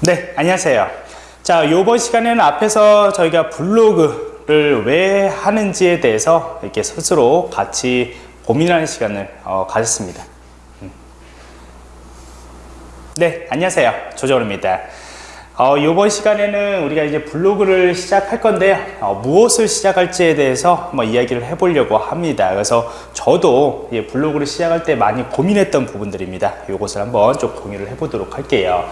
네, 안녕하세요. 자, 이번 시간에는 앞에서 저희가 블로그를 왜 하는지에 대해서 이렇게 스스로 같이 고민하는 시간을 어, 가졌습니다. 음. 네, 안녕하세요. 조정호입니다. 어, 이번 시간에는 우리가 이제 블로그를 시작할 건데요. 어, 무엇을 시작할지에 대해서 한번 이야기를 해보려고 합니다. 그래서 저도 예, 블로그를 시작할 때 많이 고민했던 부분들입니다. 이것을 한번 좀 공유를 해보도록 할게요.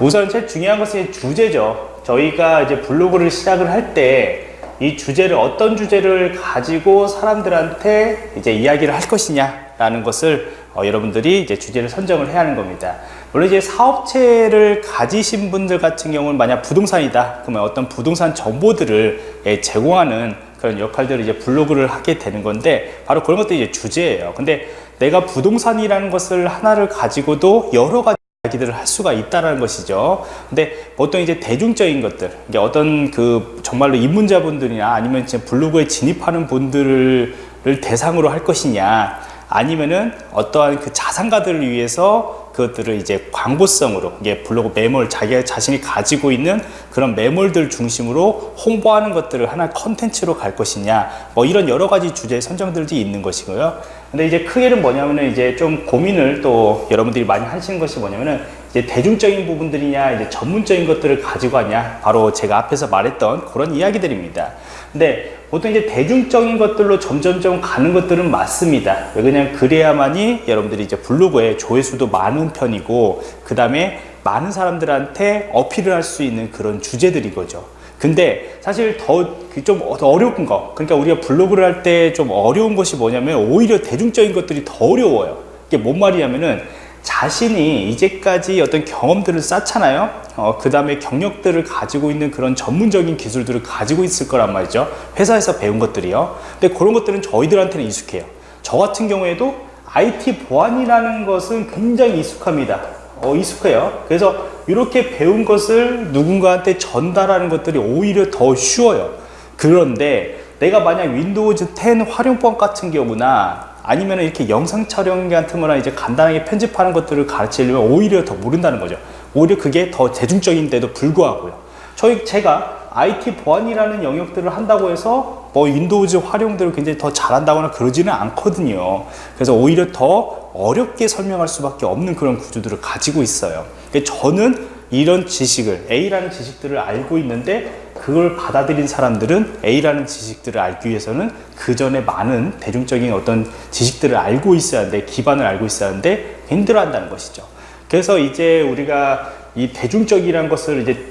우선 제일 중요한 것은 주제죠. 저희가 이제 블로그를 시작을 할 때 이 주제를 어떤 주제를 가지고 사람들한테 이제 이야기를 할 것이냐라는 것을 어, 여러분들이 이제 주제를 선정을 해야 하는 겁니다. 물론 이제 사업체를 가지신 분들 같은 경우는 만약 부동산이다 그러면 어떤 부동산 정보들을 예, 제공하는 그런 역할들을 이제 블로그를 하게 되는 건데 바로 그런 것도 이제 주제예요 근데 내가 부동산이라는 것을 하나를 가지고도 여러 가지 이야기들을 할 수가 있다라는 것이죠. 근데 보통 이제 대중적인 것들, 이제 어떤 그 정말로 입문자분들이나 아니면 이제 블로그에 진입하는 분들을 대상으로 할 것이냐, 아니면은 어떠한 그 자산가들을 위해서 그것들을 이제 광고성으로 이게 블로그 매몰 자기 자신이 가지고 있는 그런 매몰들 중심으로 홍보하는 것들을 하나 컨텐츠로 갈 것이냐 뭐 이런 여러 가지 주제 선정들이 있는 것이고요. 근데 이제 크게는 뭐냐면은 이제 좀 고민을 또 여러분들이 많이 하시는 것이 뭐냐면은 이제 대중적인 부분들이냐 이제 전문적인 것들을 가지고 하냐 바로 제가 앞에서 말했던 그런 이야기들입니다. 근데 보통 이제 대중적인 것들로 점점점 가는 것들은 맞습니다. 왜냐면 그래야만이 여러분들이 이제 블로그에 조회수도 많은 편이고 그 다음에 많은 사람들한테 어필을 할 수 있는 그런 주제들이 거죠. 근데 사실 더좀 그 어려운 거 그러니까 우리가 블로그를 할 때 좀 어려운 것이 뭐냐면 오히려 대중적인 것들이 더 어려워요. 이게 뭔 말이냐면은 자신이 이제까지 어떤 경험들을 쌓잖아요. 어, 그 다음에 경력들을 가지고 있는 그런 전문적인 기술들을 가지고 있을 거란 말이죠. 회사에서 배운 것들이요. 근데 그런 것들은 저희들한테는 익숙해요. 저 같은 경우에도 IT 보안이라는 것은 굉장히 익숙합니다. 어, 익숙해요. 그래서 이렇게 배운 것을 누군가한테 전달하는 것들이 오히려 더 쉬워요. 그런데 내가 만약 Windows 10 활용법 같은 경우나 아니면 이렇게 영상 촬영 같은 거나 이제 간단하게 편집하는 것들을 가르치려면 오히려 더 모른다는 거죠. 오히려 그게 더 대중적인데도 불구하고요. 저희, 제가 IT 보안이라는 영역들을 한다고 해서 뭐 윈도우즈 활용들을 굉장히 더 잘한다거나 그러지는 않거든요. 그래서 오히려 더 어렵게 설명할 수밖에 없는 그런 구조들을 가지고 있어요. 저는 이런 지식을 A라는 지식들을 알고 있는데 그걸 받아들인 사람들은 A라는 지식들을 알기 위해서는 그 전에 많은 대중적인 어떤 지식들을 알고 있어야 하는데 기반을 알고 있어야 하는데 힘들어 한다는 것이죠. 그래서 이제 우리가 이 대중적이라는 것을 이제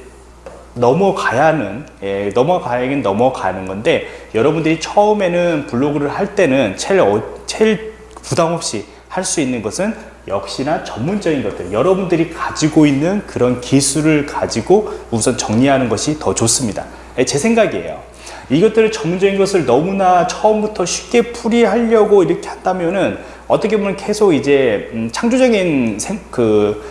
넘어가야 하는 예, 넘어가야긴 넘어가는 건데 여러분들이 처음에는 블로그를 할 때는 제일, 어, 제일 부담 없이 할 수 있는 것은 역시나 전문적인 것들. 여러분들이 가지고 있는 그런 기술을 가지고 우선 정리하는 것이 더 좋습니다. 예, 제 생각이에요. 이것들을 전문적인 것을 너무나 처음부터 쉽게 풀이하려고 이렇게 한다면은 어떻게 보면 계속 이제 음, 창조적인 생, 그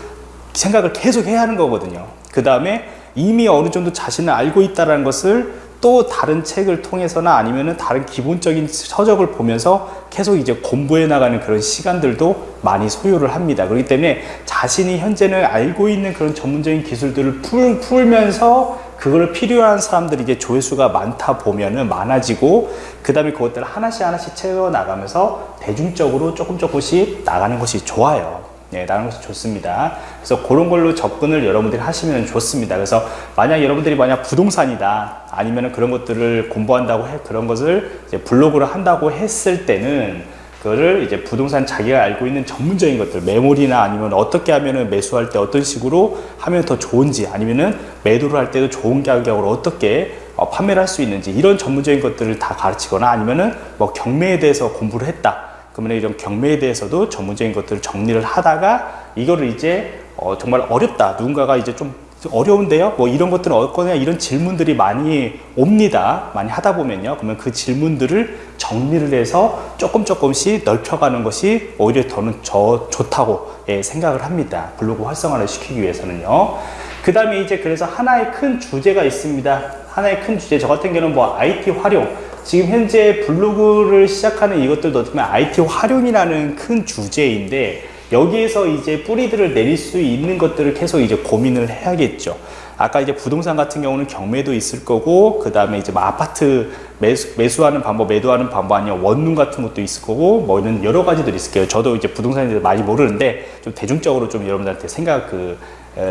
생각을 계속 해야 하는 거거든요. 그 다음에 이미 어느 정도 자신을 알고 있다는 것을 또 다른 책을 통해서나 아니면은 다른 기본적인 서적을 보면서 계속 이제 공부해 나가는 그런 시간들도 많이 소요를 합니다. 그렇기 때문에 자신이 현재는 알고 있는 그런 전문적인 기술들을 풀, 풀면서 그걸 필요한 사람들이 이제 조회수가 많다 보면은 많아지고 그 다음에 그것들을 하나씩 하나씩 채워 나가면서 대중적으로 조금 조금씩 나가는 것이 좋아요. 네, 나가는 것이 좋습니다. 그래서 그런 걸로 접근을 여러분들이 하시면 좋습니다. 그래서 만약 여러분들이 만약 부동산이다 아니면 그런 것들을 공부한다고 해 그런 것을 블로그를 한다고 했을 때는 그거를 이제 부동산 자기가 알고 있는 전문적인 것들 메모리나 아니면 어떻게 하면은 매수할 때 어떤 식으로 하면 더 좋은지 아니면은 매도를 할 때도 좋은 가격으로 어떻게 어, 판매를 할 수 있는지 이런 전문적인 것들을 다 가르치거나 아니면은 뭐 경매에 대해서 공부를 했다 그러면 이런 경매에 대해서도 전문적인 것들을 정리를 하다가 이거를 이제 어, 정말 어렵다. 누군가가 이제 좀 어려운데요? 뭐 이런 것들은 어거냐 이런 질문들이 많이 옵니다. 많이 하다 보면요. 그러면 그 질문들을 정리를 해서 조금 조금씩 넓혀가는 것이 오히려 더는 저 좋다고 예, 생각을 합니다. 블로그 활성화를 시키기 위해서는요. 그 다음에 이제 그래서 하나의 큰 주제가 있습니다. 하나의 큰 주제. 저 같은 경우는 뭐 IT 활용 지금 현재 블로그를 시작하는 이것들도 어떻게 보면 IT 활용이라는 큰 주제인데 여기에서 이제 뿌리들을 내릴 수 있는 것들을 계속 이제 고민을 해야겠죠. 아까 이제 부동산 같은 경우는 경매도 있을 거고 그 다음에 이제 뭐 아파트 매수, 매수하는 방법, 매도하는 방법 아니면 원룸 같은 것도 있을 거고 뭐 이런 여러 가지들이 있을 거예요. 저도 이제 부동산에 대해서 많이 모르는데 좀 대중적으로 좀 여러분들한테 생각 그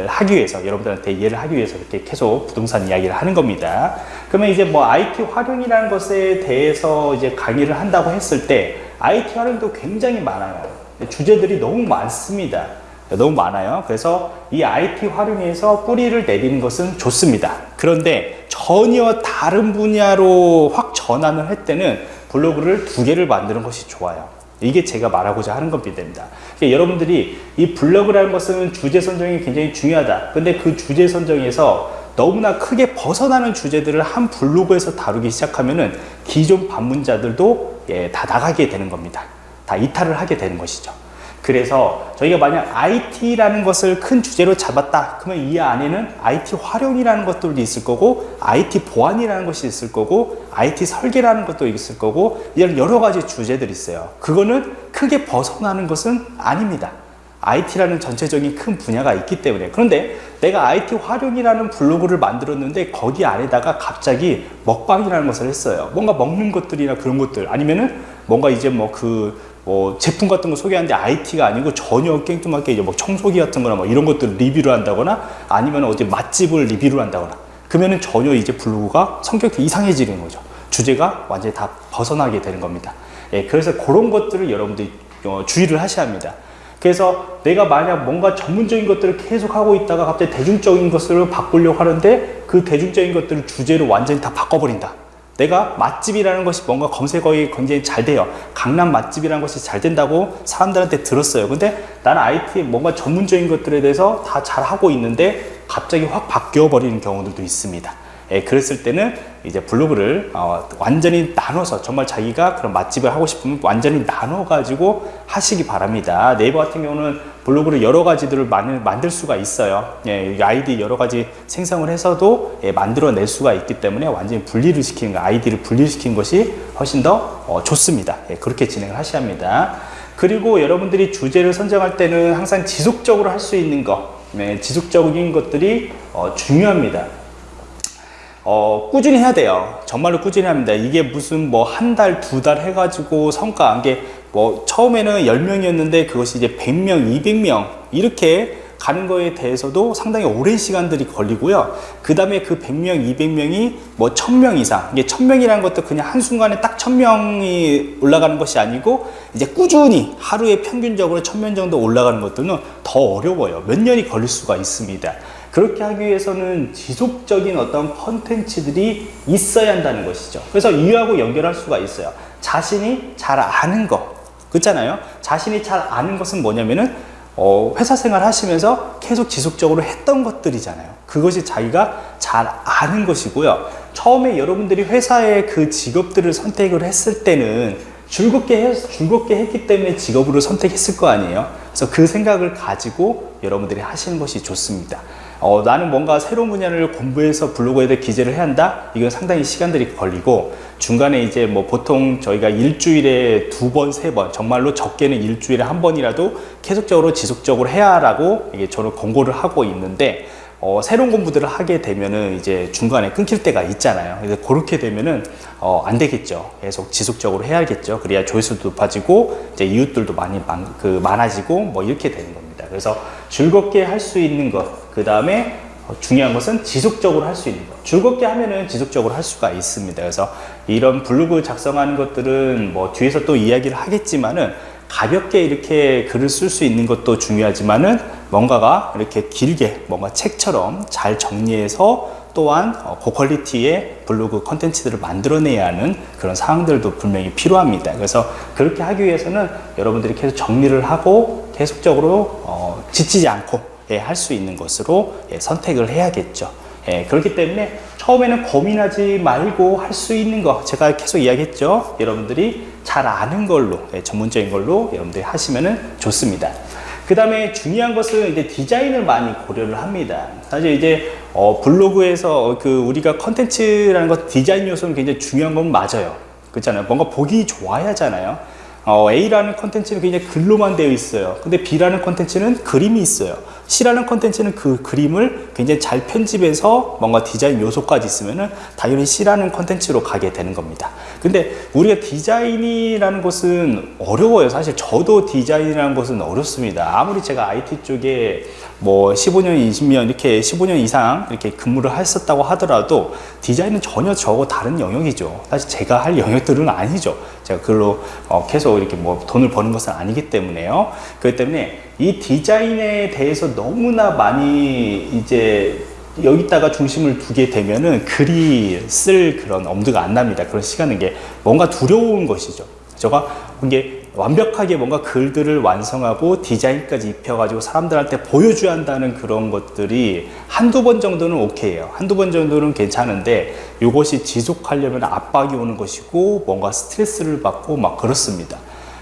하기 위해서 여러분들한테 이해를 하기 위해서 이렇게 계속 부동산 이야기를 하는 겁니다. 그러면 이제 뭐 IT 활용이라는 것에 대해서 이제 강의를 한다고 했을 때 IT 활용도 굉장히 많아요. 주제들이 너무 많습니다. 너무 많아요. 그래서 이 IT 활용해서 뿌리를 내리는 것은 좋습니다. 그런데 전혀 다른 분야로 확 전환을 할 때는 블로그를 두 개를 만드는 것이 좋아요. 이게 제가 말하고자 하는 겁니다. 그러니까 여러분들이 이 블로그라는 것은 주제 선정이 굉장히 중요하다. 근데 그 주제 선정에서 너무나 크게 벗어나는 주제들을 한 블로그에서 다루기 시작하면은 기존 방문자들도 예, 다 나가게 되는 겁니다. 다 이탈을 하게 되는 것이죠. 그래서 저희가 만약 IT라는 것을 큰 주제로 잡았다. 그러면 이 안에는 IT 활용이라는 것들도 있을 거고 IT 보안이라는 것이 있을 거고 IT 설계라는 것도 있을 거고 이런 여러 가지 주제들이 있어요. 그거는 크게 벗어나는 것은 아닙니다. IT라는 전체적인 큰 분야가 있기 때문에. 그런데 내가 IT 활용이라는 블로그를 만들었는데 거기 안에다가 갑자기 먹방이라는 것을 했어요. 뭔가 먹는 것들이나 그런 것들 아니면은 뭔가 이제 뭐그 뭐 제품 같은 거 소개하는데 IT가 아니고 전혀 깽뚱하게 이제 뭐 청소기 같은 거나 뭐 이런 것들 리뷰를 한다거나 아니면 어디 맛집을 리뷰를 한다거나 그러면은 전혀 이제 블로그가 성격이 이상해지는 거죠. 주제가 완전히 다 벗어나게 되는 겁니다. 예, 그래서 그런 것들을 여러분들이 어, 주의를 하셔야 합니다. 그래서 내가 만약 뭔가 전문적인 것들을 계속 하고 있다가 갑자기 대중적인 것을 바꾸려고 하는데 그 대중적인 것들을 주제로 완전히 다 바꿔버린다. 내가 맛집이라는 것이 뭔가 검색어에 굉장히 잘 돼요. 강남 맛집이라는 것이 잘 된다고 사람들한테 들었어요. 근데 나는 IT 뭔가 전문적인 것들에 대해서 다 잘하고 있는데 갑자기 확 바뀌어 버리는 경우들도 있습니다. 예, 그랬을 때는 이제 블로그를 어, 완전히 나눠서 정말 자기가 그런 맛집을 하고 싶으면 완전히 나눠 가지고 하시기 바랍니다. 네이버 같은 경우는 블로그를 여러 가지들을 만, 만들 수가 있어요. 예, 아이디 여러 가지 생성을 해서도 예, 만들어 낼 수가 있기 때문에 완전히 분리를 시키는 거 아이디를 분리시키는 것이 훨씬 더 어, 좋습니다. 예, 그렇게 진행을 하셔야 합니다. 그리고 여러분들이 주제를 선정할 때는 항상 지속적으로 할 수 있는 거 네, 지속적인 것들이 어, 중요합니다 어, 꾸준히 해야 돼요. 정말로 꾸준히 합니다. 이게 무슨 뭐 한 달, 두 달 해가지고 성과 안게 뭐 처음에는 10명이었는데 그것이 이제 100명, 200명 이렇게 가는 거에 대해서도 상당히 오랜 시간들이 걸리고요. 그 다음에 그 100명, 200명이 뭐 1000명 이상. 이게 1000명이라는 것도 그냥 한순간에 딱 1000명이 올라가는 것이 아니고 이제 꾸준히 하루에 평균적으로 1000명 정도 올라가는 것들은 더 어려워요. 몇 년이 걸릴 수가 있습니다. 그렇게 하기 위해서는 지속적인 어떤 컨텐츠들이 있어야 한다는 것이죠. 그래서 이유하고 연결할 수가 있어요. 자신이 잘 아는 거. 그렇잖아요. 자신이 잘 아는 것은 뭐냐면은 어, 회사 생활 하시면서 계속 지속적으로 했던 것들이잖아요. 그것이 자기가 잘 아는 것이고요. 처음에 여러분들이 회사의 그 직업들을 선택을 했을 때는 즐겁게 해, 즐겁게 했기 때문에 직업으로 선택했을 거 아니에요. 그래서 그 생각을 가지고 여러분들이 하시는 것이 좋습니다. 어, 나는 뭔가 새로운 분야를 공부해서 블로그에 대해 기재를 해야 한다? 이건 상당히 시간들이 걸리고 중간에 이제 뭐 보통 저희가 일주일에 두 번, 세 번, 정말로 적게는 일주일에 한 번이라도 계속적으로 지속적으로 해야 라고 이게 저는 권고를 하고 있는데 어, 새로운 공부들을 하게 되면은 이제 중간에 끊길 때가 있잖아요. 그래서 그렇게 되면은 어, 안 되겠죠. 계속 지속적으로 해야겠죠. 그래야 조회수도 높아지고 이제 이웃들도 많이 많, 그 많아지고 뭐 이렇게 되는 겁니다. 그래서 즐겁게 할 수 있는 것, 그 다음에 중요한 것은 지속적으로 할 수 있는 것. 즐겁게 하면은 지속적으로 할 수가 있습니다. 그래서 이런 블로그 작성하는 것들은 뭐 뒤에서 또 이야기를 하겠지만은 가볍게 이렇게 글을 쓸 수 있는 것도 중요하지만은 뭔가가 이렇게 길게 뭔가 책처럼 잘 정리해서 또한 어, 고퀄리티의 블로그 컨텐츠들을 만들어내야 하는 그런 사항들도 분명히 필요합니다. 그래서 그렇게 하기 위해서는 여러분들이 계속 정리를 하고 계속적으로 어, 지치지 않고 예, 할 수 있는 것으로 예, 선택을 해야겠죠. 예, 그렇기 때문에 처음에는 고민하지 말고 할 수 있는 거 제가 계속 이야기했죠. 여러분들이 잘 아는 걸로 예, 전문적인 걸로 여러분들이 하시면 좋습니다. 그 다음에 중요한 것은 이제 디자인을 많이 고려를 합니다. 사실 이제 어, 블로그에서 그 우리가 컨텐츠라는 것 디자인 요소는 굉장히 중요한 건 맞아요. 그렇잖아요. 뭔가 보기 좋아야 하잖아요. 어, A라는 컨텐츠는 굉장히 글로만 되어 있어요. 근데 B라는 컨텐츠는 그림이 있어요. C라는 컨텐츠는 그 그림을 굉장히 잘 편집해서 뭔가 디자인 요소까지 있으면은 당연히 C라는 컨텐츠로 가게 되는 겁니다. 근데 우리가 디자인이라는 것은 어려워요. 사실 저도 디자인이라는 것은 어렵습니다. 아무리 제가 IT 쪽에 뭐 15년, 20년 이렇게 15년 이상 이렇게 근무를 했었다고 하더라도 디자인은 전혀 저하고 다른 영역이죠. 사실 제가 할 영역들은 아니죠. 제가 그걸로 어 계속 이렇게 뭐 돈을 버는 것은 아니기 때문에요. 그렇기 때문에 이 디자인에 대해서 너무나 많이 이제 여기다가 중심을 두게 되면은 글이 쓸 그런 엄두가 안 납니다. 그런 시간은 게 뭔가 두려운 것이죠. 제가 이게 완벽하게 뭔가 글들을 완성하고 디자인까지 입혀가지고 사람들한테 보여줘야 한다는 그런 것들이 한두 번 정도는 오케이예요. 한두 번 정도는 괜찮은데 이것이 지속하려면 압박이 오는 것이고 뭔가 스트레스를 받고 막 그렇습니다.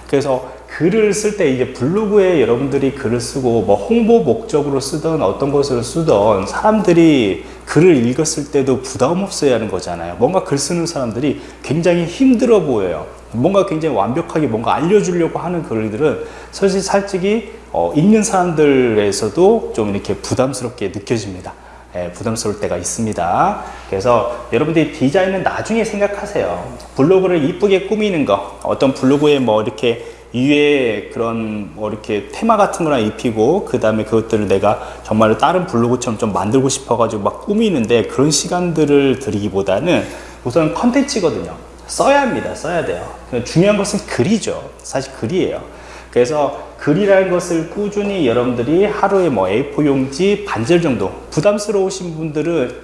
그래서 글을 쓸 때 이제 블로그에 여러분들이 글을 쓰고 뭐 홍보 목적으로 쓰던 어떤 것을 쓰던 사람들이 글을 읽었을 때도 부담 없어야 하는 거잖아요. 뭔가 글 쓰는 사람들이 굉장히 힘들어 보여요. 뭔가 굉장히 완벽하게 뭔가 알려주려고 하는 글들은 사실 솔직히 어, 읽는 사람들에서도 좀 이렇게 부담스럽게 느껴집니다. 예, 부담스러울 때가 있습니다. 그래서 여러분들이 디자인은 나중에 생각하세요. 블로그를 이쁘게 꾸미는 거, 어떤 블로그에 뭐 이렇게 위에 그런 뭐 이렇게 테마 같은 거나 입히고 그 다음에 그것들을 내가 정말 다른 블로그처럼 좀 만들고 싶어 가지고 막 꾸미는데 그런 시간들을 들이기보다는 우선 컨텐츠거든요. 써야 합니다. 써야 돼요. 중요한 것은 글이죠. 사실 글이에요. 그래서 글이라는 것을 꾸준히 여러분들이 하루에 뭐 A4 용지 반절 정도 부담스러우신 분들은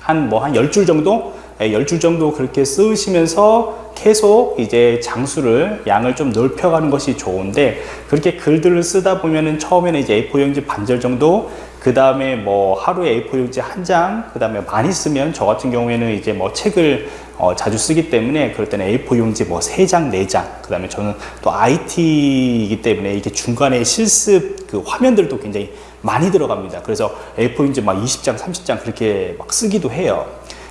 한 뭐 한 열 줄 정도? 예, 열줄 정도 그렇게 쓰시면서 계속 이제 장수를 양을 좀 넓혀가는 것이 좋은데 그렇게 글들을 쓰다 보면은 처음에는 이제 A4 용지 반절 정도 그 다음에 뭐 하루에 A4 용지 한 장, 그 다음에 많이 쓰면 저 같은 경우에는 이제 뭐 책을 어 자주 쓰기 때문에 그럴 때는 A4 용지 뭐세 장, 네 장, 그 다음에 저는 또 IT이기 때문에 이게 중간에 실습 그 화면들도 굉장히 많이 들어갑니다. 그래서 A4 용지 막 20장, 30장 그렇게 막 쓰기도 해요.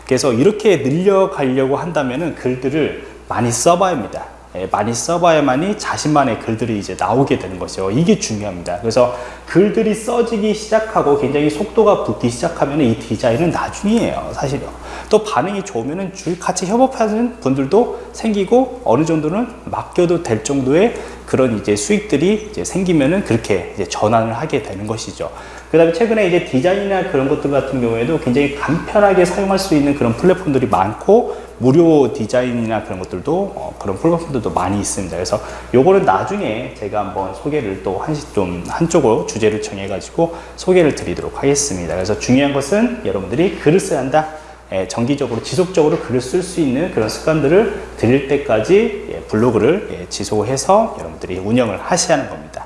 그래서 이렇게 늘려가려고 한다면 은 글들을 많이 써봐야 합니다. 예, 많이 써봐야만이 자신만의 글들이 이제 나오게 되는 것이죠. 이게 중요합니다. 그래서 글들이 써지기 시작하고 굉장히 속도가 붙기 시작하면 이 디자인은 나중이에요. 사실요. 또 반응이 좋으면 줄 같이 협업하는 분들도 생기고 어느 정도는 맡겨도 될 정도의 그런 이제 수익들이 이제 생기면은 그렇게 이제 전환을 하게 되는 것이죠. 그 다음에 최근에 이제 디자인이나 그런 것들 같은 경우에도 굉장히 간편하게 사용할 수 있는 그런 플랫폼들이 많고 무료 디자인이나 그런 것들도 어, 그런 플랫폼들도 많이 있습니다. 그래서 요거는 나중에 제가 한번 소개를 또 한시 좀 한쪽으로 주제를 정해 가지고 소개를 드리도록 하겠습니다. 그래서 중요한 것은 여러분들이 글을 써야 한다. 예, 정기적으로 지속적으로 글을 쓸 수 있는 그런 습관들을 들일 때까지 예, 블로그를 예, 지속해서 여러분들이 운영을 하셔야 하는 겁니다.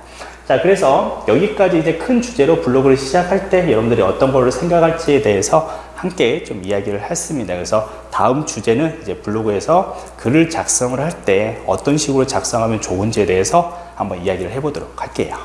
자, 그래서 여기까지 이제 큰 주제로 블로그를 시작할 때 여러분들이 어떤 거를 생각할지에 대해서 함께 좀 이야기를 했습니다. 그래서 다음 주제는 이제 블로그에서 글을 작성을 할 때 어떤 식으로 작성하면 좋은지에 대해서 한번 이야기를 해보도록 할게요.